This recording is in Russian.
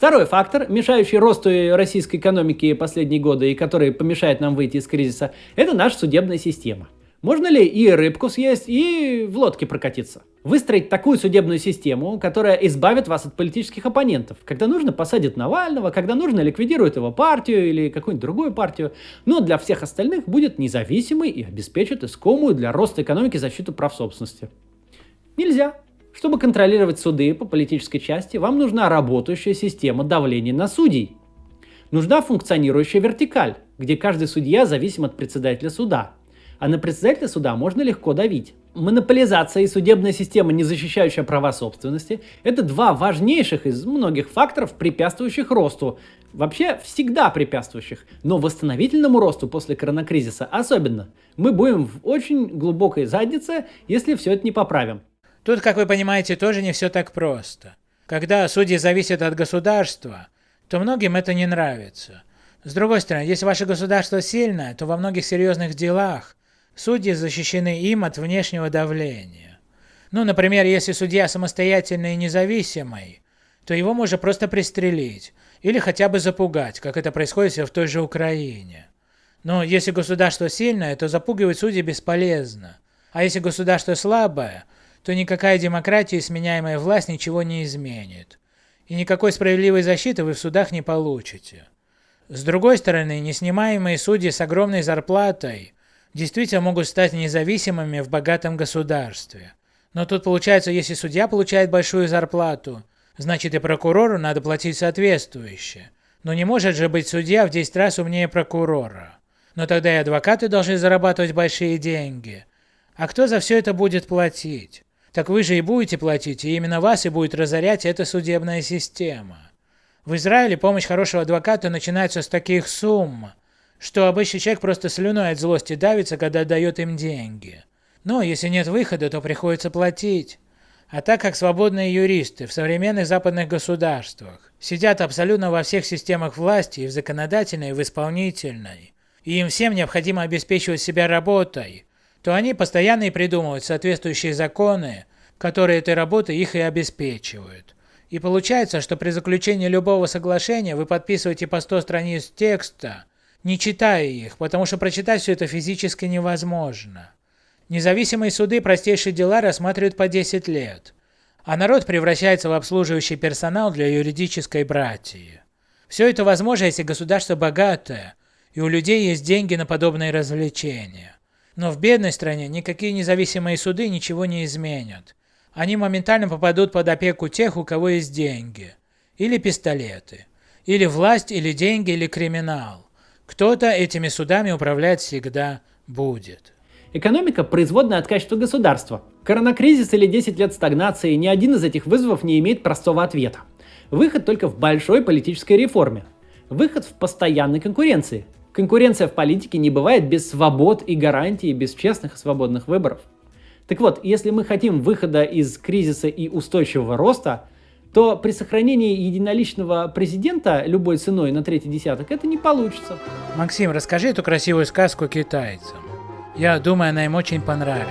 Второй фактор, мешающий росту российской экономики последние годы и который помешает нам выйти из кризиса, это наша судебная система. Можно ли и рыбку съесть, и в лодке прокатиться? Выстроить такую судебную систему, которая избавит вас от политических оппонентов. Когда нужно, посадит Навального, когда нужно, ликвидирует его партию или какую-нибудь другую партию. Но для всех остальных будет независимой и обеспечит искомую для роста экономики защиту прав собственности. Нельзя. Чтобы контролировать суды по политической части, вам нужна работающая система давления на судей. Нужна функционирующая вертикаль, где каждый судья зависим от председателя суда, а на председателя суда можно легко давить. Монополизация и судебная система, не защищающая права собственности, это два важнейших из многих факторов, препятствующих росту, вообще всегда препятствующих, но восстановительному росту после коронакризиса особенно. Мы будем в очень глубокой заднице, если все это не поправим. Тут, как вы понимаете, тоже не все так просто. Когда судьи зависят от государства, то многим это не нравится. С другой стороны, если ваше государство сильное, то во многих серьезных делах Судьи защищены им от внешнего давления. Ну, например, если судья самостоятельный и независимый, то его можно просто пристрелить или хотя бы запугать, как это происходит в той же Украине. Но если государство сильное, то запугивать судей бесполезно. А если государство слабое, то никакая демократия и сменяемая власть ничего не изменит. И никакой справедливой защиты вы в судах не получите. С другой стороны, неснимаемые судьи с огромной зарплатой действительно могут стать независимыми в богатом государстве. Но тут получается, если судья получает большую зарплату, значит и прокурору надо платить соответствующе. Но не может же быть судья в 10 раз умнее прокурора. Но тогда и адвокаты должны зарабатывать большие деньги. А кто за все это будет платить? Так вы же и будете платить, и именно вас и будет разорять эта судебная система. В Израиле помощь хорошего адвоката начинается с таких сумм, что обычный человек просто слюной от злости давится, когда дает им деньги. Но если нет выхода, то приходится платить. А так как свободные юристы в современных западных государствах сидят абсолютно во всех системах власти, и в законодательной, и в исполнительной, и им всем необходимо обеспечивать себя работой, то они постоянно и придумывают соответствующие законы, которые этой работой их и обеспечивают. И получается, что при заключении любого соглашения вы подписываете по 100 страниц текста, не читая их, потому что прочитать все это физически невозможно. Независимые суды простейшие дела рассматривают по 10 лет, а народ превращается в обслуживающий персонал для юридической братьи. Все это возможно, если государство богатое, и у людей есть деньги на подобные развлечения. Но в бедной стране никакие независимые суды ничего не изменят. Они моментально попадут под опеку тех, у кого есть деньги. Или пистолеты. Или власть, или деньги, или криминал. Кто-то этими судами управлять всегда будет. Экономика – производная от качества государства. Коронакризис или 10 лет стагнации, ни один из этих вызовов не имеет простого ответа. Выход только в большой политической реформе. Выход в постоянной конкуренции. Конкуренция в политике не бывает без свобод и гарантий, без честных и свободных выборов. Так вот, если мы хотим выхода из кризиса и устойчивого роста – то при сохранении единоличного президента любой ценой на третий десяток это не получится. Максим, расскажи эту красивую сказку китайцам. Я думаю, она им очень понравится.